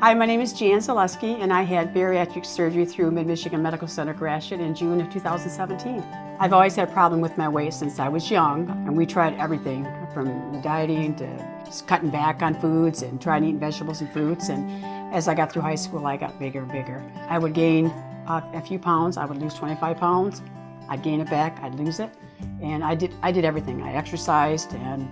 Hi, my name is Jan Zaleski, and I had bariatric surgery through Mid-Michigan Medical Center Gratiot in June of 2017. I've always had a problem with my weight since I was young, and we tried everything from dieting to cutting back on foods and trying eating vegetables and fruits. And as I got through high school, I got bigger and bigger. I would gain a few pounds. I would lose 25 pounds. I'd gain it back. I'd lose it. And I did, I did everything. I exercised and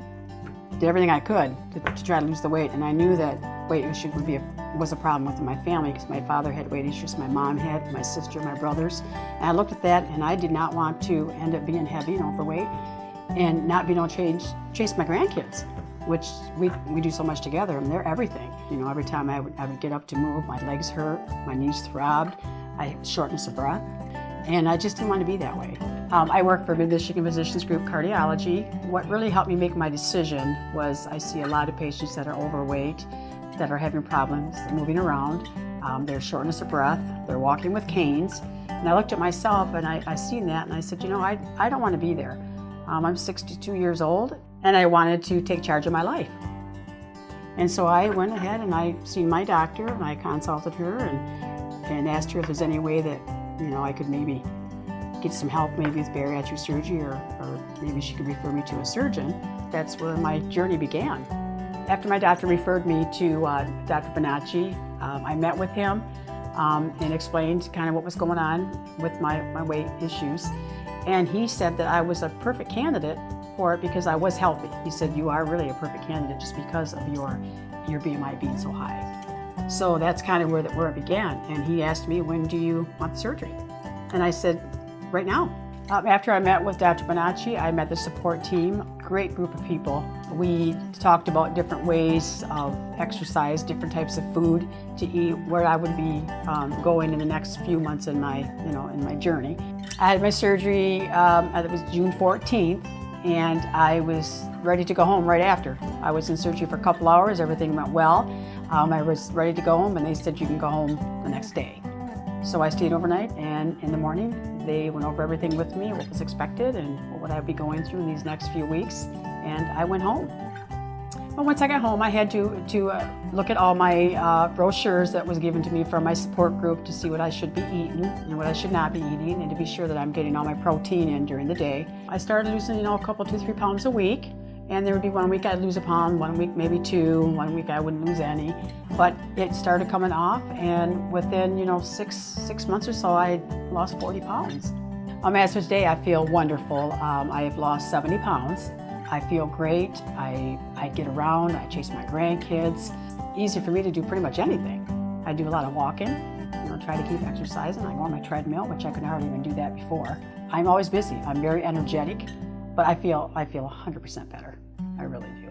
did everything I could to, to, try to lose the weight, and I knew that weight issue would be a, was a problem with my family because my father had weight issues, my mom had, my sister, my brothers. And I looked at that, and I did not want to end up being heavy and overweight, and not being able to change, chase my grandkids, which we, we do so much together, and they're everything. You know, every time I would, I would get up to move, my legs hurt, my knees throbbed, I had shortness of breath, and I just didn't want to be that way. Um, I work for Mid-Michigan Physicians Group Cardiology. What really helped me make my decision was I see a lot of patients that are overweight, that are having problems moving around. Um, they're shortness of breath, they're walking with canes. And I looked at myself and I, I seen that and I said, you know, I, I don't want to be there. Um, I'm 62 years old and I wanted to take charge of my life. And so I went ahead and I seen my doctor and I consulted her and, and asked her if there's any way that, you know, I could maybe get some help maybe with bariatric surgery or, or maybe she could refer me to a surgeon. That's where my journey began. After my doctor referred me to uh, Dr. Bonacci, um, I met with him um, and explained kind of what was going on with my, my weight issues. And he said that I was a perfect candidate for it because I was healthy. He said, you are really a perfect candidate just because of your, your BMI being so high. So that's kind of where, the, where it began. And he asked me, when do you want the surgery? And I said, right now. Um, after I met with Dr. Bonacci, I met the support team, great group of people. We talked about different ways of exercise, different types of food to eat, where I would be um, going in the next few months in my, you know, in my journey. I had my surgery, um, it was June 14th, and I was ready to go home right after. I was in surgery for a couple hours, everything went well. Um, I was ready to go home and they said you can go home the next day. So I stayed overnight and in the morning they went over everything with me, what was expected and what I'd be going through in these next few weeks. And I went home. But once I got home, I had to, to uh, look at all my uh, brochures that was given to me from my support group to see what I should be eating and what I should not be eating and to be sure that I'm getting all my protein in during the day. I started losing, you know, a couple, two, three pounds a week. And there would be one week I'd lose a pound, one week maybe two, one week I wouldn't lose any. But it started coming off and within, you know, six, six months or so, I lost 40 pounds. On Masters Day, I feel wonderful. Um, I have lost 70 pounds. I feel great. I, I get around, I chase my grandkids. Easy for me to do pretty much anything. I do a lot of walking, you know, try to keep exercising. I go on my treadmill, which I could hardly even do that before. I'm always busy. I'm very energetic but I feel I feel 100% better. I really do.